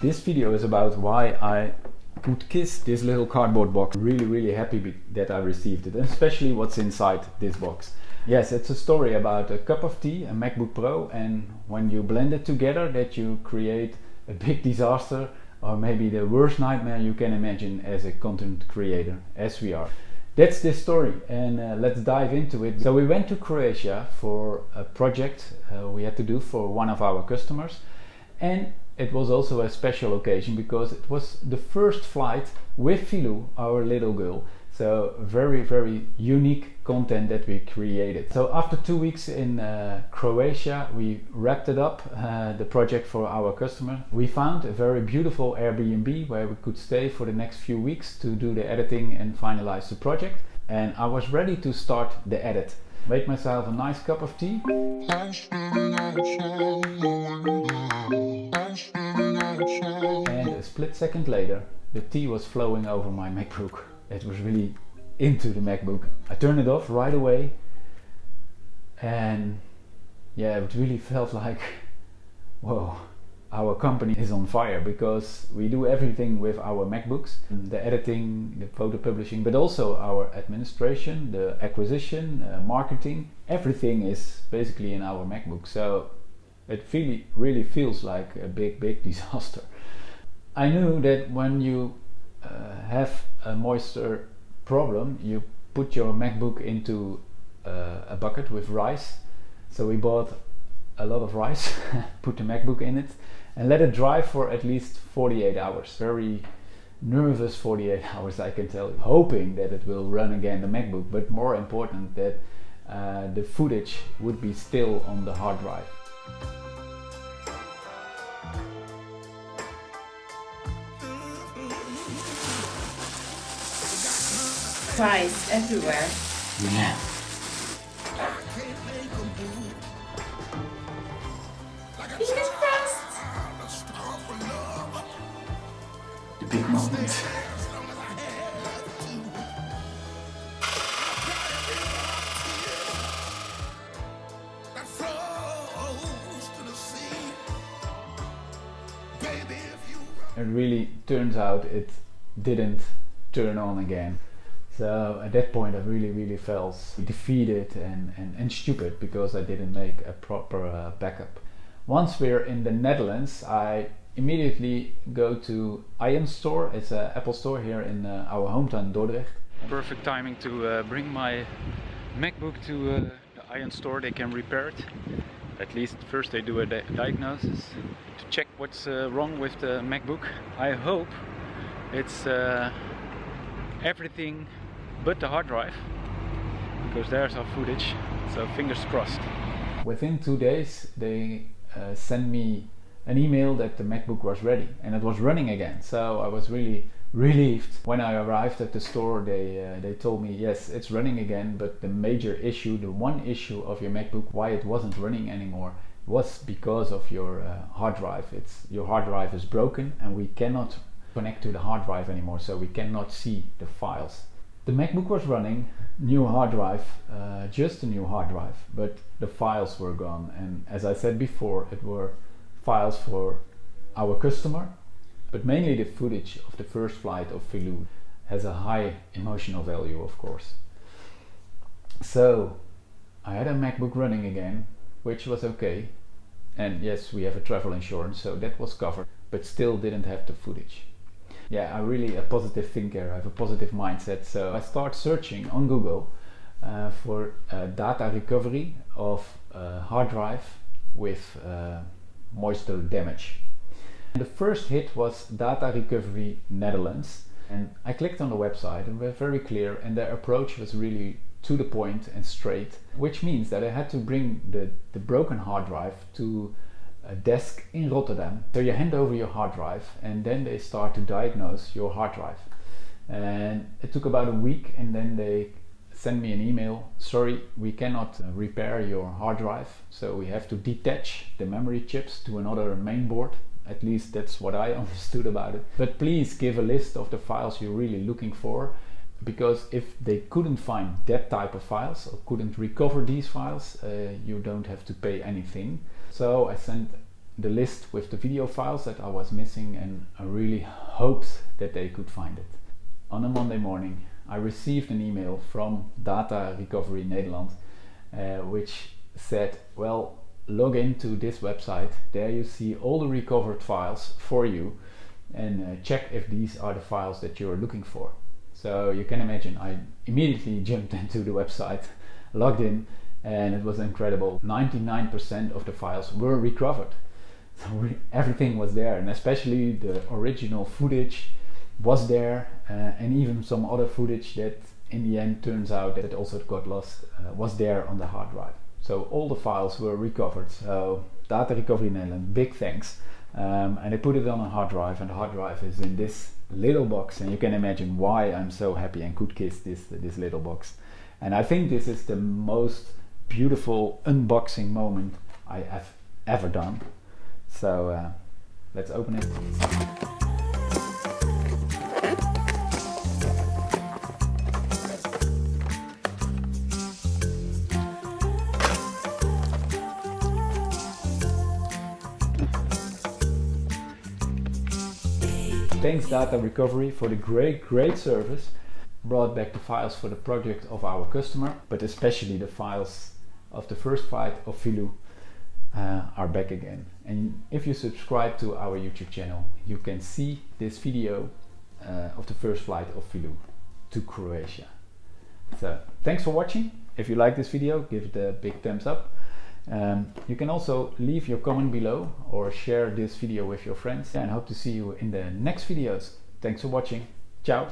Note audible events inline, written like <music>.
This video is about why I could kiss this little cardboard box. Really, really happy that I received it, especially what's inside this box. Yes, it's a story about a cup of tea, a MacBook Pro, and when you blend it together that you create a big <laughs> disaster or maybe the worst nightmare you can imagine as a content creator, as we are. That's this story and uh, let's dive into it. So we went to Croatia for a project uh, we had to do for one of our customers and it was also a special occasion because it was the first flight with Filou, our little girl. So very, very unique content that we created. So after two weeks in uh, Croatia, we wrapped it up, uh, the project for our customer. We found a very beautiful Airbnb where we could stay for the next few weeks to do the editing and finalize the project. And I was ready to start the edit. Make myself a nice cup of tea. And a split second later, the tea was flowing over my MacBook. It was really into the MacBook. I turned it off right away and yeah, it really felt like, whoa, our company is on fire because we do everything with our MacBooks, the editing, the photo publishing, but also our administration, the acquisition, uh, marketing, everything is basically in our MacBook. So it really, really feels like a big, big <laughs> disaster. I knew that when you uh, have a moisture problem, you put your MacBook into uh, a bucket with rice. So we bought a lot of rice, <laughs> put the MacBook in it, and let it dry for at least 48 hours. Very nervous 48 <laughs> hours, I can tell you. Hoping that it will run again the MacBook, but more important that uh, the footage would be still on the hard drive. Fries everywhere. Yeah. Fingers crossed. The big moment. It really turns out it didn't turn on again. So at that point I really really felt defeated and, and, and stupid because I didn't make a proper uh, backup. Once we're in the Netherlands I immediately go to Ion Store, it's an Apple store here in uh, our hometown Dordrecht. Perfect timing to uh, bring my MacBook to uh, the Ion Store, they can repair it. At least first they do a di diagnosis to check what's uh, wrong with the MacBook. I hope it's uh, everything but the hard drive because there's our footage so fingers crossed. Within two days they uh, sent me an email that the macbook was ready and it was running again. So i was really relieved. When i arrived at the store they uh, they told me yes it's running again but the major issue the one issue of your macbook why it wasn't running anymore was because of your uh, hard drive. It's your hard drive is broken and we cannot connect to the hard drive anymore so we cannot see the files the MacBook was running, new hard drive, uh, just a new hard drive, but the files were gone. And as I said before, it were files for our customer, but mainly the footage of the first flight of Filou has a high emotional value, of course. So I had a MacBook running again, which was okay. And yes, we have a travel insurance, so that was covered, but still didn't have the footage yeah, I'm really a positive thinker. I have a positive mindset. So I start searching on Google uh, for uh, data recovery of uh, hard drive with uh, moisture damage. And the first hit was Data Recovery Netherlands. And I clicked on the website and were very clear and their approach was really to the point and straight, which means that I had to bring the, the broken hard drive to a desk in Rotterdam. So you hand over your hard drive and then they start to diagnose your hard drive. And it took about a week and then they send me an email. Sorry, we cannot uh, repair your hard drive. So we have to detach the memory chips to another main board. At least that's what I <laughs> understood about it. But please give a list of the files you're really looking for because if they couldn't find that type of files or couldn't recover these files, uh, you don't have to pay anything. So I sent the list with the video files that I was missing and I really hoped that they could find it. On a Monday morning I received an email from Data Recovery Nederland uh, which said well log into this website there you see all the recovered files for you and uh, check if these are the files that you're looking for. So you can imagine I immediately <laughs> jumped into the website, <laughs> logged in, and it was incredible. 99% of the files were recovered. <laughs> So we, everything was there, and especially the original footage was there, uh, and even some other footage that in the end turns out that also got lost uh, was there on the hard drive. So all the files were recovered. So Data Recovery Netherlands, big thanks. Um, and I put it on a hard drive, and the hard drive is in this little box. And you can imagine why I'm so happy and could kiss this this little box. And I think this is the most beautiful unboxing moment I have ever done. So uh, let's open it. Thanks Data Recovery for the great, great service. Brought back the files for the project of our customer, but especially the files of the first flight of Filou uh, are back again. And if you subscribe to our YouTube channel, you can see this video uh, of the first flight of Filou to Croatia. So thanks for watching. If you like this video, give it a big thumbs up. Um, you can also leave your comment below or share this video with your friends and I hope to see you in the next videos. Thanks for watching. Ciao.